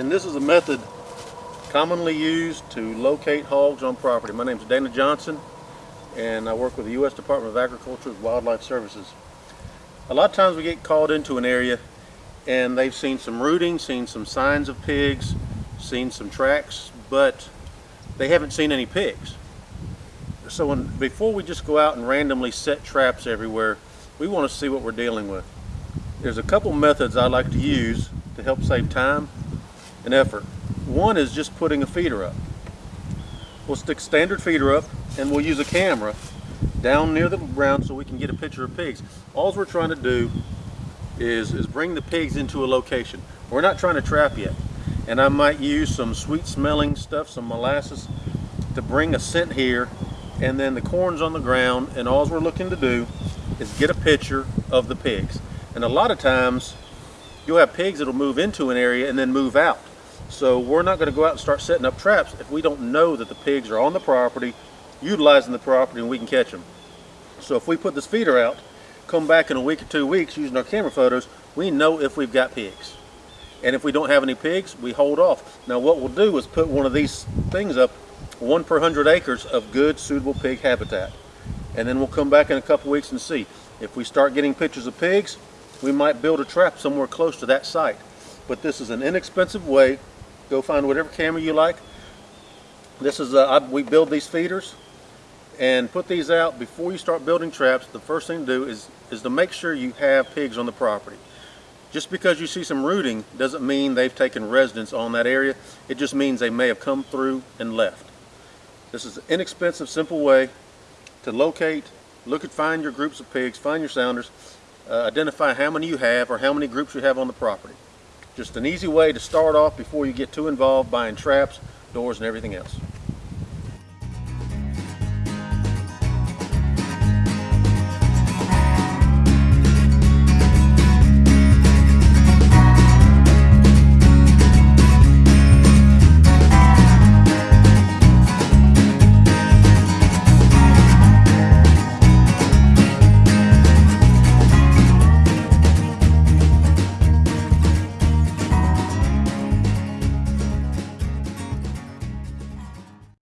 and this is a method commonly used to locate hogs on property. My name is Dana Johnson and I work with the U.S. Department of Agriculture's Wildlife Services. A lot of times we get called into an area and they've seen some rooting, seen some signs of pigs, seen some tracks, but they haven't seen any pigs. So when, before we just go out and randomly set traps everywhere, we want to see what we're dealing with. There's a couple methods I like to use to help save time and effort. One is just putting a feeder up. We'll stick standard feeder up and we'll use a camera down near the ground so we can get a picture of pigs. All we're trying to do is, is bring the pigs into a location. We're not trying to trap yet. And I might use some sweet smelling stuff, some molasses, to bring a scent here. And then the corn's on the ground and all we're looking to do is get a picture of the pigs. And a lot of times you'll have pigs that'll move into an area and then move out. So we're not going to go out and start setting up traps if we don't know that the pigs are on the property, utilizing the property, and we can catch them. So if we put this feeder out, come back in a week or two weeks using our camera photos, we know if we've got pigs. And if we don't have any pigs, we hold off. Now what we'll do is put one of these things up, one per hundred acres of good, suitable pig habitat. And then we'll come back in a couple weeks and see. If we start getting pictures of pigs, we might build a trap somewhere close to that site. But this is an inexpensive way. Go find whatever camera you like. This is, uh, we build these feeders and put these out before you start building traps. The first thing to do is, is to make sure you have pigs on the property. Just because you see some rooting doesn't mean they've taken residence on that area. It just means they may have come through and left. This is an inexpensive, simple way to locate, look at, find your groups of pigs, find your sounders, uh, identify how many you have or how many groups you have on the property. Just an easy way to start off before you get too involved buying traps, doors, and everything else.